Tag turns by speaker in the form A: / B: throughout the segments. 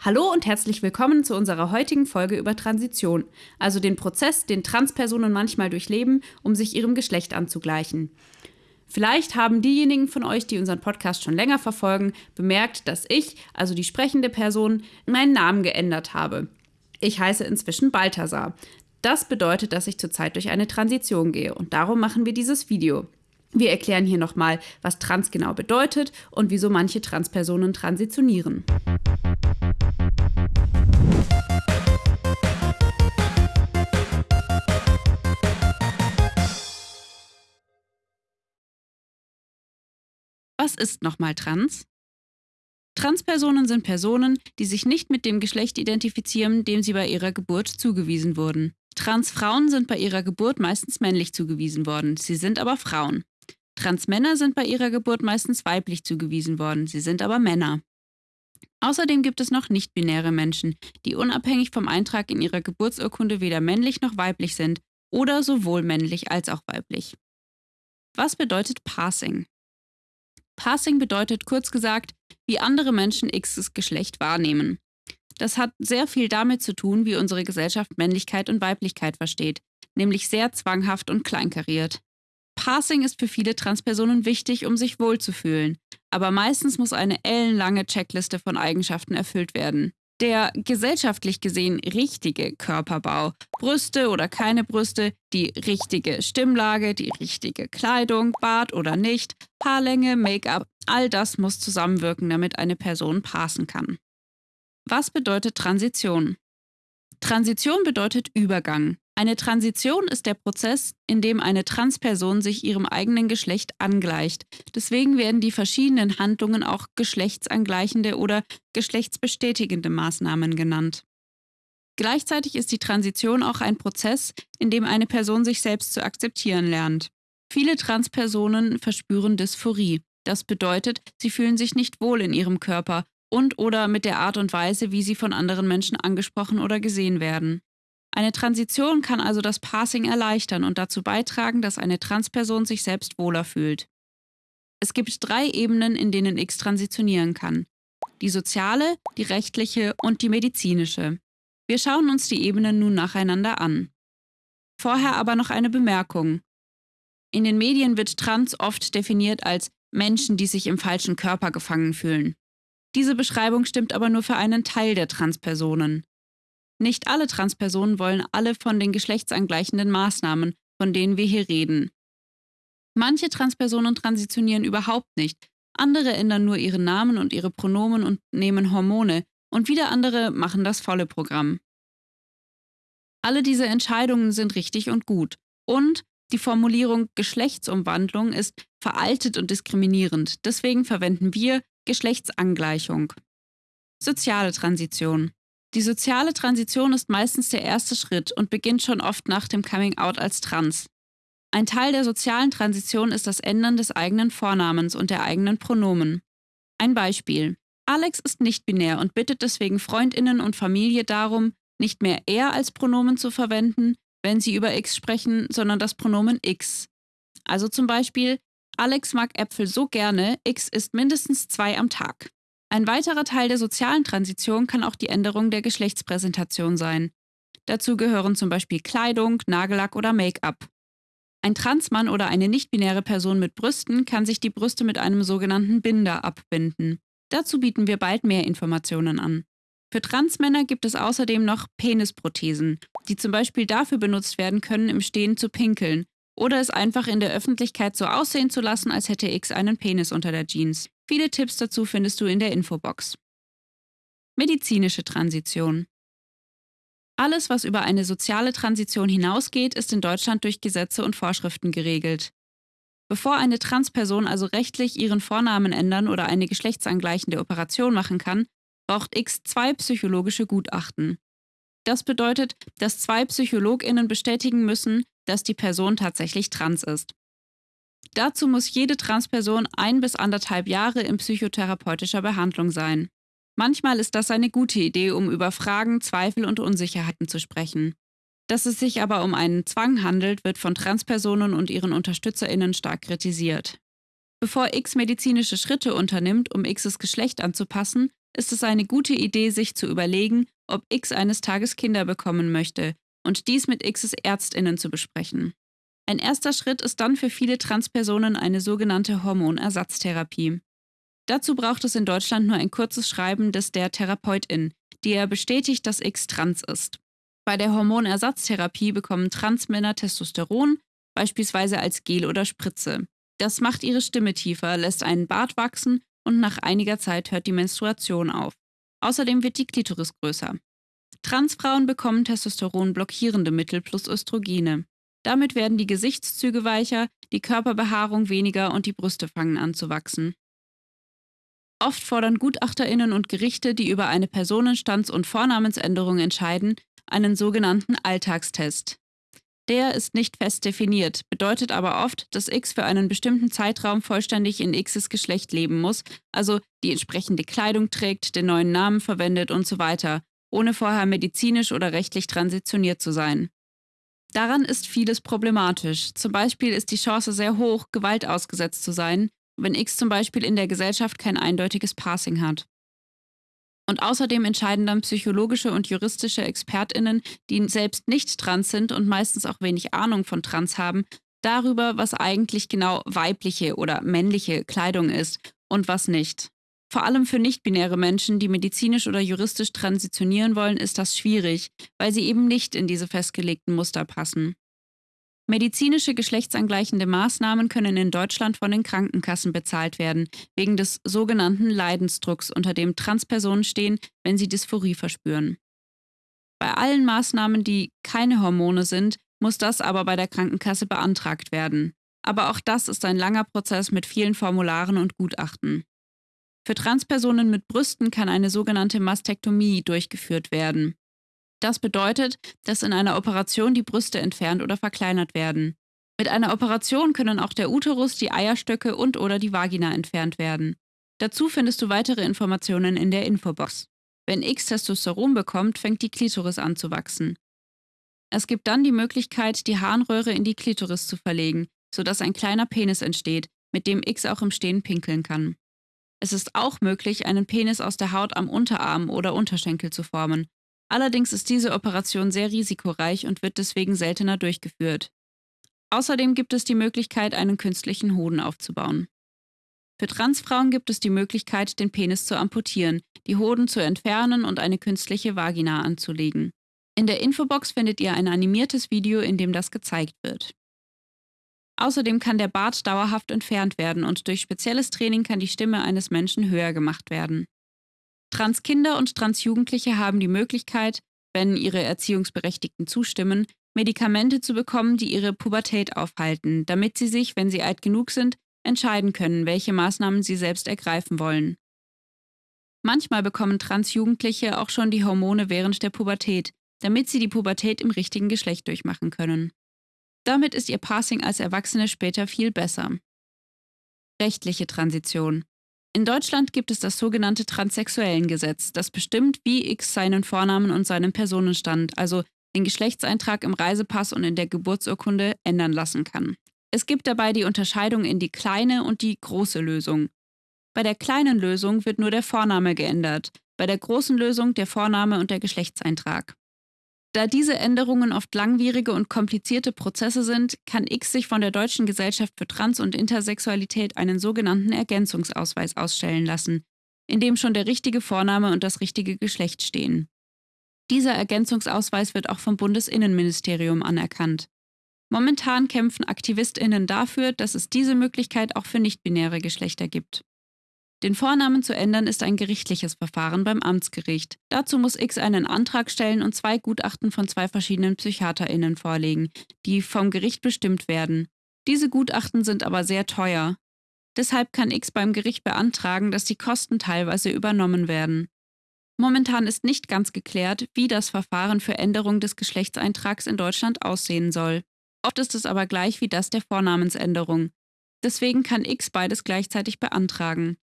A: Hallo und herzlich willkommen zu unserer heutigen Folge über Transition, also den Prozess, den Transpersonen manchmal durchleben, um sich ihrem Geschlecht anzugleichen. Vielleicht haben diejenigen von euch, die unseren Podcast schon länger verfolgen, bemerkt, dass ich, also die sprechende Person, meinen Namen geändert habe. Ich heiße inzwischen Balthasar. Das bedeutet, dass ich zurzeit durch eine Transition gehe und darum machen wir dieses Video. Wir erklären hier nochmal, was trans genau bedeutet und wieso manche Transpersonen transitionieren. Was ist nochmal trans? Transpersonen sind Personen, die sich nicht mit dem Geschlecht identifizieren, dem sie bei ihrer Geburt zugewiesen wurden. Transfrauen sind bei ihrer Geburt meistens männlich zugewiesen worden, sie sind aber Frauen. Transmänner sind bei ihrer Geburt meistens weiblich zugewiesen worden, sie sind aber Männer. Außerdem gibt es noch nicht-binäre Menschen, die unabhängig vom Eintrag in ihrer Geburtsurkunde weder männlich noch weiblich sind oder sowohl männlich als auch weiblich. Was bedeutet Passing? Passing bedeutet kurz gesagt, wie andere Menschen Xs Geschlecht wahrnehmen. Das hat sehr viel damit zu tun, wie unsere Gesellschaft Männlichkeit und Weiblichkeit versteht, nämlich sehr zwanghaft und kleinkariert. Passing ist für viele Transpersonen wichtig, um sich wohlzufühlen, aber meistens muss eine ellenlange Checkliste von Eigenschaften erfüllt werden. Der gesellschaftlich gesehen richtige Körperbau, Brüste oder keine Brüste, die richtige Stimmlage, die richtige Kleidung, Bart oder nicht, Haarlänge, Make-up, all das muss zusammenwirken, damit eine Person passen kann. Was bedeutet Transition? Transition bedeutet Übergang. Eine Transition ist der Prozess, in dem eine Transperson sich ihrem eigenen Geschlecht angleicht. Deswegen werden die verschiedenen Handlungen auch geschlechtsangleichende oder geschlechtsbestätigende Maßnahmen genannt. Gleichzeitig ist die Transition auch ein Prozess, in dem eine Person sich selbst zu akzeptieren lernt. Viele Transpersonen verspüren Dysphorie. Das bedeutet, sie fühlen sich nicht wohl in ihrem Körper und oder mit der Art und Weise, wie sie von anderen Menschen angesprochen oder gesehen werden. Eine Transition kann also das Passing erleichtern und dazu beitragen, dass eine Transperson sich selbst wohler fühlt. Es gibt drei Ebenen, in denen X transitionieren kann. Die soziale, die rechtliche und die medizinische. Wir schauen uns die Ebenen nun nacheinander an. Vorher aber noch eine Bemerkung. In den Medien wird Trans oft definiert als Menschen, die sich im falschen Körper gefangen fühlen. Diese Beschreibung stimmt aber nur für einen Teil der Transpersonen. Nicht alle Transpersonen wollen alle von den geschlechtsangleichenden Maßnahmen, von denen wir hier reden. Manche Transpersonen transitionieren überhaupt nicht, andere ändern nur ihren Namen und ihre Pronomen und nehmen Hormone, und wieder andere machen das volle Programm. Alle diese Entscheidungen sind richtig und gut. Und die Formulierung Geschlechtsumwandlung ist veraltet und diskriminierend. Deswegen verwenden wir Geschlechtsangleichung. Soziale Transition. Die soziale Transition ist meistens der erste Schritt und beginnt schon oft nach dem Coming-out als trans. Ein Teil der sozialen Transition ist das Ändern des eigenen Vornamens und der eigenen Pronomen. Ein Beispiel. Alex ist nicht binär und bittet deswegen Freundinnen und Familie darum, nicht mehr er als Pronomen zu verwenden, wenn sie über X sprechen, sondern das Pronomen X. Also zum Beispiel, Alex mag Äpfel so gerne, X isst mindestens zwei am Tag. Ein weiterer Teil der sozialen Transition kann auch die Änderung der Geschlechtspräsentation sein. Dazu gehören zum Beispiel Kleidung, Nagellack oder Make-up. Ein Transmann oder eine nicht-binäre Person mit Brüsten kann sich die Brüste mit einem sogenannten Binder abbinden. Dazu bieten wir bald mehr Informationen an. Für Transmänner gibt es außerdem noch Penisprothesen, die zum Beispiel dafür benutzt werden können, im Stehen zu pinkeln oder es einfach in der Öffentlichkeit so aussehen zu lassen, als hätte X einen Penis unter der Jeans. Viele Tipps dazu findest du in der Infobox. Medizinische Transition. Alles, was über eine soziale Transition hinausgeht, ist in Deutschland durch Gesetze und Vorschriften geregelt. Bevor eine Transperson also rechtlich ihren Vornamen ändern oder eine geschlechtsangleichende Operation machen kann, braucht X zwei psychologische Gutachten. Das bedeutet, dass zwei PsychologInnen bestätigen müssen, dass die Person tatsächlich trans ist. Dazu muss jede Transperson ein bis anderthalb Jahre in psychotherapeutischer Behandlung sein. Manchmal ist das eine gute Idee, um über Fragen, Zweifel und Unsicherheiten zu sprechen. Dass es sich aber um einen Zwang handelt, wird von Transpersonen und ihren UnterstützerInnen stark kritisiert. Bevor X medizinische Schritte unternimmt, um Xs Geschlecht anzupassen, ist es eine gute Idee, sich zu überlegen, ob X eines Tages Kinder bekommen möchte und dies mit Xs Ärztinnen zu besprechen. Ein erster Schritt ist dann für viele Transpersonen eine sogenannte Hormonersatztherapie. Dazu braucht es in Deutschland nur ein kurzes Schreiben des der Therapeutin, die er bestätigt, dass X trans ist. Bei der Hormonersatztherapie bekommen Transmänner Testosteron, beispielsweise als Gel oder Spritze. Das macht ihre Stimme tiefer, lässt einen Bart wachsen und nach einiger Zeit hört die Menstruation auf. Außerdem wird die Klitoris größer. Transfrauen bekommen Testosteron-blockierende Mittel plus Östrogene. Damit werden die Gesichtszüge weicher, die Körperbehaarung weniger und die Brüste fangen an zu wachsen. Oft fordern Gutachterinnen und Gerichte, die über eine Personenstands- und Vornamensänderung entscheiden, einen sogenannten Alltagstest. Der ist nicht fest definiert, bedeutet aber oft, dass X für einen bestimmten Zeitraum vollständig in Xs Geschlecht leben muss, also die entsprechende Kleidung trägt, den neuen Namen verwendet und so weiter, ohne vorher medizinisch oder rechtlich transitioniert zu sein. Daran ist vieles problematisch. Zum Beispiel ist die Chance sehr hoch, Gewalt ausgesetzt zu sein, wenn X zum Beispiel in der Gesellschaft kein eindeutiges Passing hat. Und außerdem entscheiden dann psychologische und juristische Expertinnen, die selbst nicht trans sind und meistens auch wenig Ahnung von Trans haben, darüber, was eigentlich genau weibliche oder männliche Kleidung ist und was nicht. Vor allem für nicht-binäre Menschen, die medizinisch oder juristisch transitionieren wollen, ist das schwierig, weil sie eben nicht in diese festgelegten Muster passen. Medizinische geschlechtsangleichende Maßnahmen können in Deutschland von den Krankenkassen bezahlt werden, wegen des sogenannten Leidensdrucks, unter dem Transpersonen stehen, wenn sie Dysphorie verspüren. Bei allen Maßnahmen, die keine Hormone sind, muss das aber bei der Krankenkasse beantragt werden. Aber auch das ist ein langer Prozess mit vielen Formularen und Gutachten. Für Transpersonen mit Brüsten kann eine sogenannte Mastektomie durchgeführt werden. Das bedeutet, dass in einer Operation die Brüste entfernt oder verkleinert werden. Mit einer Operation können auch der Uterus, die Eierstöcke und oder die Vagina entfernt werden. Dazu findest du weitere Informationen in der Infobox. Wenn X Testosteron bekommt, fängt die Klitoris an zu wachsen. Es gibt dann die Möglichkeit, die Harnröhre in die Klitoris zu verlegen, sodass ein kleiner Penis entsteht, mit dem X auch im Stehen pinkeln kann. Es ist auch möglich, einen Penis aus der Haut am Unterarm oder Unterschenkel zu formen, Allerdings ist diese Operation sehr risikoreich und wird deswegen seltener durchgeführt. Außerdem gibt es die Möglichkeit, einen künstlichen Hoden aufzubauen. Für Transfrauen gibt es die Möglichkeit, den Penis zu amputieren, die Hoden zu entfernen und eine künstliche Vagina anzulegen. In der Infobox findet ihr ein animiertes Video, in dem das gezeigt wird. Außerdem kann der Bart dauerhaft entfernt werden und durch spezielles Training kann die Stimme eines Menschen höher gemacht werden. Transkinder und Transjugendliche haben die Möglichkeit, wenn ihre Erziehungsberechtigten zustimmen, Medikamente zu bekommen, die ihre Pubertät aufhalten, damit sie sich, wenn sie alt genug sind, entscheiden können, welche Maßnahmen sie selbst ergreifen wollen. Manchmal bekommen Transjugendliche auch schon die Hormone während der Pubertät, damit sie die Pubertät im richtigen Geschlecht durchmachen können. Damit ist ihr Passing als Erwachsene später viel besser. Rechtliche Transition. In Deutschland gibt es das sogenannte Transsexuellengesetz, das bestimmt, wie X seinen Vornamen und seinen Personenstand, also den Geschlechtseintrag im Reisepass und in der Geburtsurkunde, ändern lassen kann. Es gibt dabei die Unterscheidung in die kleine und die große Lösung. Bei der kleinen Lösung wird nur der Vorname geändert, bei der großen Lösung der Vorname und der Geschlechtseintrag. Da diese Änderungen oft langwierige und komplizierte Prozesse sind, kann X sich von der Deutschen Gesellschaft für Trans- und Intersexualität einen sogenannten Ergänzungsausweis ausstellen lassen, in dem schon der richtige Vorname und das richtige Geschlecht stehen. Dieser Ergänzungsausweis wird auch vom Bundesinnenministerium anerkannt. Momentan kämpfen Aktivistinnen dafür, dass es diese Möglichkeit auch für nichtbinäre Geschlechter gibt. Den Vornamen zu ändern ist ein gerichtliches Verfahren beim Amtsgericht. Dazu muss X einen Antrag stellen und zwei Gutachten von zwei verschiedenen PsychiaterInnen vorlegen, die vom Gericht bestimmt werden. Diese Gutachten sind aber sehr teuer. Deshalb kann X beim Gericht beantragen, dass die Kosten teilweise übernommen werden. Momentan ist nicht ganz geklärt, wie das Verfahren für Änderung des Geschlechtseintrags in Deutschland aussehen soll. Oft ist es aber gleich wie das der Vornamensänderung. Deswegen kann X beides gleichzeitig beantragen.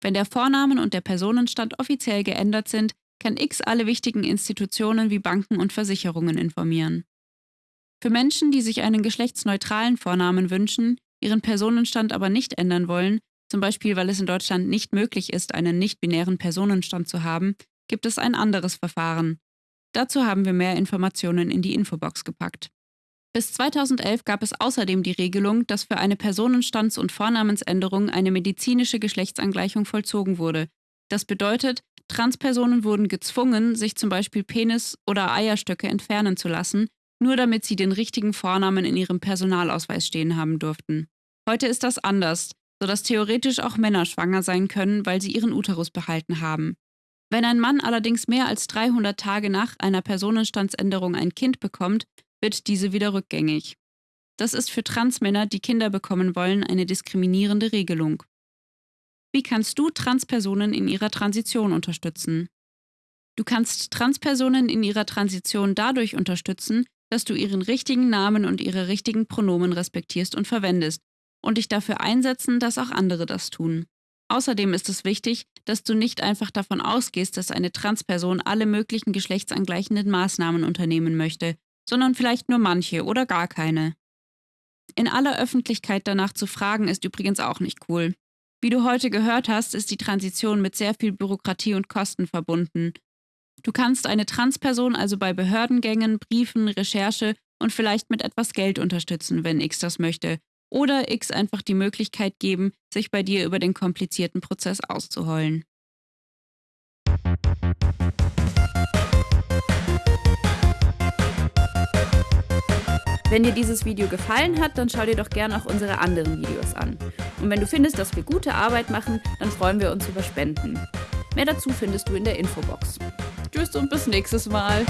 A: Wenn der Vornamen und der Personenstand offiziell geändert sind, kann X alle wichtigen Institutionen wie Banken und Versicherungen informieren. Für Menschen, die sich einen geschlechtsneutralen Vornamen wünschen, ihren Personenstand aber nicht ändern wollen, zum Beispiel weil es in Deutschland nicht möglich ist, einen nicht-binären Personenstand zu haben, gibt es ein anderes Verfahren. Dazu haben wir mehr Informationen in die Infobox gepackt. Bis 2011 gab es außerdem die Regelung, dass für eine Personenstands- und Vornamensänderung eine medizinische Geschlechtsangleichung vollzogen wurde. Das bedeutet, Transpersonen wurden gezwungen, sich zum Beispiel Penis oder Eierstöcke entfernen zu lassen, nur damit sie den richtigen Vornamen in ihrem Personalausweis stehen haben durften. Heute ist das anders, sodass theoretisch auch Männer schwanger sein können, weil sie ihren Uterus behalten haben. Wenn ein Mann allerdings mehr als 300 Tage nach einer Personenstandsänderung ein Kind bekommt, wird diese wieder rückgängig. Das ist für Transmänner, die Kinder bekommen wollen, eine diskriminierende Regelung. Wie kannst du Transpersonen in ihrer Transition unterstützen? Du kannst Transpersonen in ihrer Transition dadurch unterstützen, dass du ihren richtigen Namen und ihre richtigen Pronomen respektierst und verwendest und dich dafür einsetzen, dass auch andere das tun. Außerdem ist es wichtig, dass du nicht einfach davon ausgehst, dass eine Transperson alle möglichen geschlechtsangleichenden Maßnahmen unternehmen möchte, sondern vielleicht nur manche oder gar keine. In aller Öffentlichkeit danach zu fragen, ist übrigens auch nicht cool. Wie du heute gehört hast, ist die Transition mit sehr viel Bürokratie und Kosten verbunden. Du kannst eine Transperson also bei Behördengängen, Briefen, Recherche und vielleicht mit etwas Geld unterstützen, wenn X das möchte, oder X einfach die Möglichkeit geben, sich bei dir über den komplizierten Prozess auszuheulen. Wenn dir dieses Video gefallen hat, dann schau dir doch gerne auch unsere anderen Videos an. Und wenn du findest, dass wir gute Arbeit machen, dann freuen wir uns über Spenden. Mehr dazu findest du in der Infobox. Tschüss und bis nächstes Mal.